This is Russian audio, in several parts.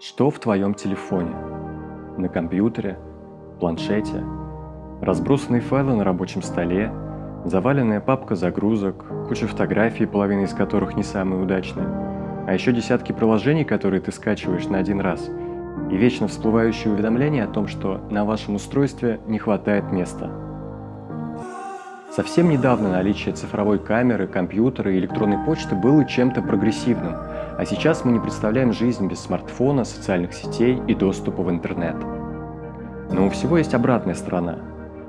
Что в твоем телефоне? На компьютере? Планшете? Разбросанные файлы на рабочем столе? Заваленная папка загрузок? Куча фотографий, половина из которых не самые удачные? А еще десятки приложений, которые ты скачиваешь на один раз? И вечно всплывающие уведомления о том, что на вашем устройстве не хватает места – Совсем недавно наличие цифровой камеры, компьютера и электронной почты было чем-то прогрессивным, а сейчас мы не представляем жизнь без смартфона, социальных сетей и доступа в интернет. Но у всего есть обратная сторона.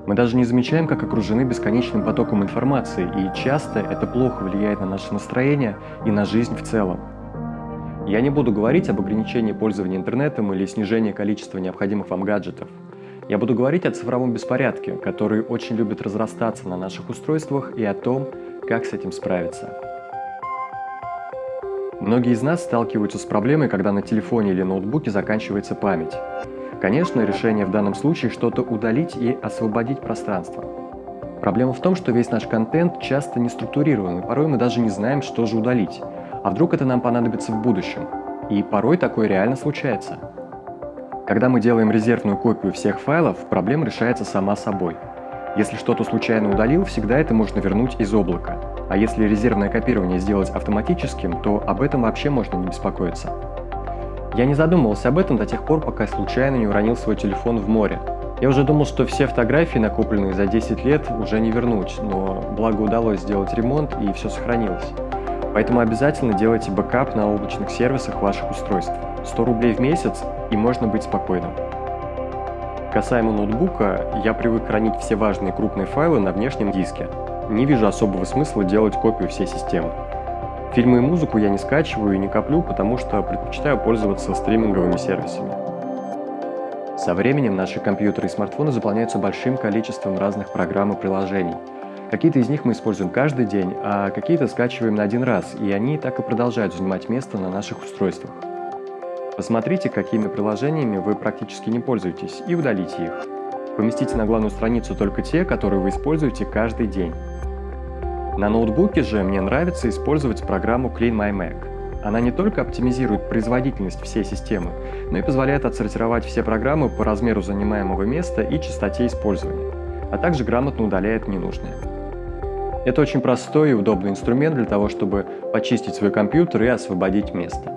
Мы даже не замечаем, как окружены бесконечным потоком информации, и часто это плохо влияет на наше настроение и на жизнь в целом. Я не буду говорить об ограничении пользования интернетом или снижении количества необходимых вам гаджетов – я буду говорить о цифровом беспорядке, который очень любит разрастаться на наших устройствах и о том, как с этим справиться. Многие из нас сталкиваются с проблемой, когда на телефоне или ноутбуке заканчивается память. Конечно, решение в данном случае что-то удалить и освободить пространство. Проблема в том, что весь наш контент часто не структурирован, и порой мы даже не знаем, что же удалить. А вдруг это нам понадобится в будущем? И порой такое реально случается. Когда мы делаем резервную копию всех файлов, проблема решается сама собой. Если что-то случайно удалил, всегда это можно вернуть из облака. А если резервное копирование сделать автоматическим, то об этом вообще можно не беспокоиться. Я не задумывался об этом до тех пор, пока случайно не уронил свой телефон в море. Я уже думал, что все фотографии, накопленные за 10 лет, уже не вернуть, но благо удалось сделать ремонт и все сохранилось. Поэтому обязательно делайте бэкап на облачных сервисах ваших устройств. 100 рублей в месяц и можно быть спокойным. Касаемо ноутбука, я привык хранить все важные крупные файлы на внешнем диске. Не вижу особого смысла делать копию всей системы. Фильмы и музыку я не скачиваю и не коплю, потому что предпочитаю пользоваться стриминговыми сервисами. Со временем наши компьютеры и смартфоны заполняются большим количеством разных программ и приложений. Какие-то из них мы используем каждый день, а какие-то скачиваем на один раз, и они так и продолжают занимать место на наших устройствах. Посмотрите, какими приложениями вы практически не пользуетесь, и удалите их. Поместите на главную страницу только те, которые вы используете каждый день. На ноутбуке же мне нравится использовать программу Clean My Mac. Она не только оптимизирует производительность всей системы, но и позволяет отсортировать все программы по размеру занимаемого места и частоте использования, а также грамотно удаляет ненужные. Это очень простой и удобный инструмент для того, чтобы почистить свой компьютер и освободить место.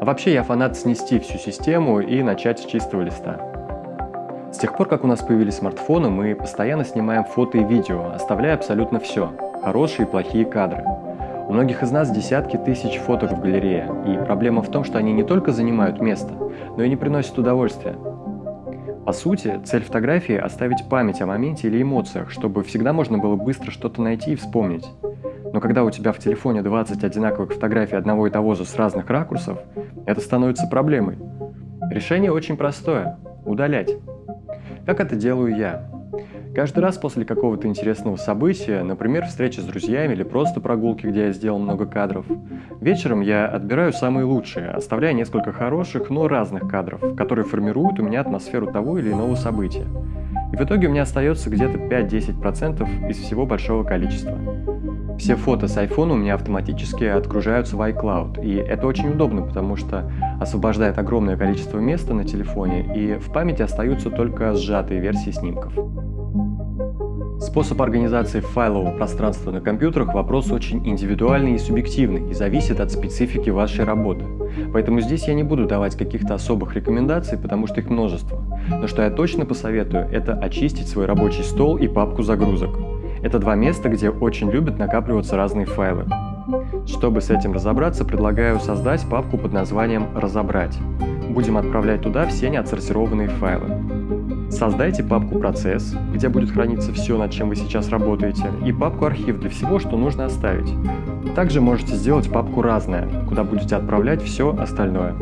А вообще я фанат снести всю систему и начать с чистого листа. С тех пор, как у нас появились смартфоны, мы постоянно снимаем фото и видео, оставляя абсолютно все – хорошие и плохие кадры. У многих из нас десятки тысяч фоток в галерее, и проблема в том, что они не только занимают место, но и не приносят удовольствия. По сути, цель фотографии – оставить память о моменте или эмоциях, чтобы всегда можно было быстро что-то найти и вспомнить. Но когда у тебя в телефоне 20 одинаковых фотографий одного и того же с разных ракурсов, это становится проблемой. Решение очень простое – удалять. Как это делаю я? Каждый раз после какого-то интересного события, например, встречи с друзьями или просто прогулки, где я сделал много кадров, вечером я отбираю самые лучшие, оставляя несколько хороших, но разных кадров, которые формируют у меня атмосферу того или иного события. И в итоге у меня остается где-то 5-10% из всего большого количества. Все фото с iPhone у меня автоматически отгружаются в iCloud, и это очень удобно, потому что освобождает огромное количество места на телефоне, и в памяти остаются только сжатые версии снимков. Способ организации файлового пространства на компьютерах – вопрос очень индивидуальный и субъективный и зависит от специфики вашей работы. Поэтому здесь я не буду давать каких-то особых рекомендаций, потому что их множество. Но что я точно посоветую – это очистить свой рабочий стол и папку загрузок. Это два места, где очень любят накапливаться разные файлы. Чтобы с этим разобраться, предлагаю создать папку под названием «Разобрать». Будем отправлять туда все неотсортированные файлы. Создайте папку «Процесс», где будет храниться все, над чем вы сейчас работаете, и папку «Архив» для всего, что нужно оставить. Также можете сделать папку «Разное», куда будете отправлять все остальное.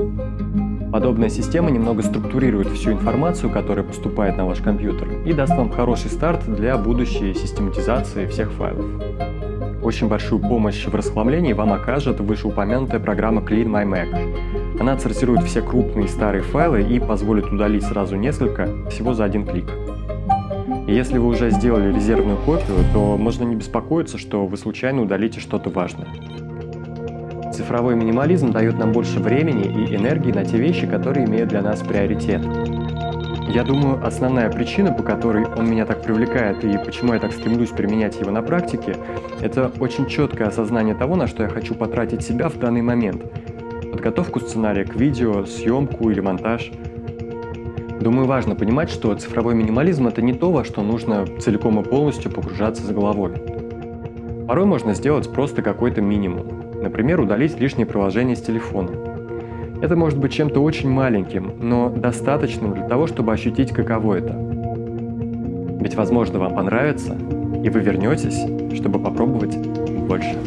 Подобная система немного структурирует всю информацию, которая поступает на ваш компьютер, и даст вам хороший старт для будущей систематизации всех файлов. Очень большую помощь в расхламлении вам окажет вышеупомянутая программа Clean My Mac. Она отсортирует все крупные старые файлы и позволит удалить сразу несколько, всего за один клик. Если вы уже сделали резервную копию, то можно не беспокоиться, что вы случайно удалите что-то важное. цифровой минимализм дает нам больше времени и энергии на те вещи, которые имеют для нас приоритет. Я думаю, основная причина, по которой он меня так привлекает и почему я так стремлюсь применять его на практике, это очень четкое осознание того, на что я хочу потратить себя в данный момент. Подготовку сценария к видео, съемку или монтаж. Думаю, важно понимать, что цифровой минимализм – это не то, во что нужно целиком и полностью погружаться за головой. Порой можно сделать просто какой-то минимум. Например, удалить лишние приложения с телефона – это может быть чем-то очень маленьким, но достаточным для того, чтобы ощутить, каково это. Ведь, возможно, вам понравится, и вы вернетесь, чтобы попробовать больше.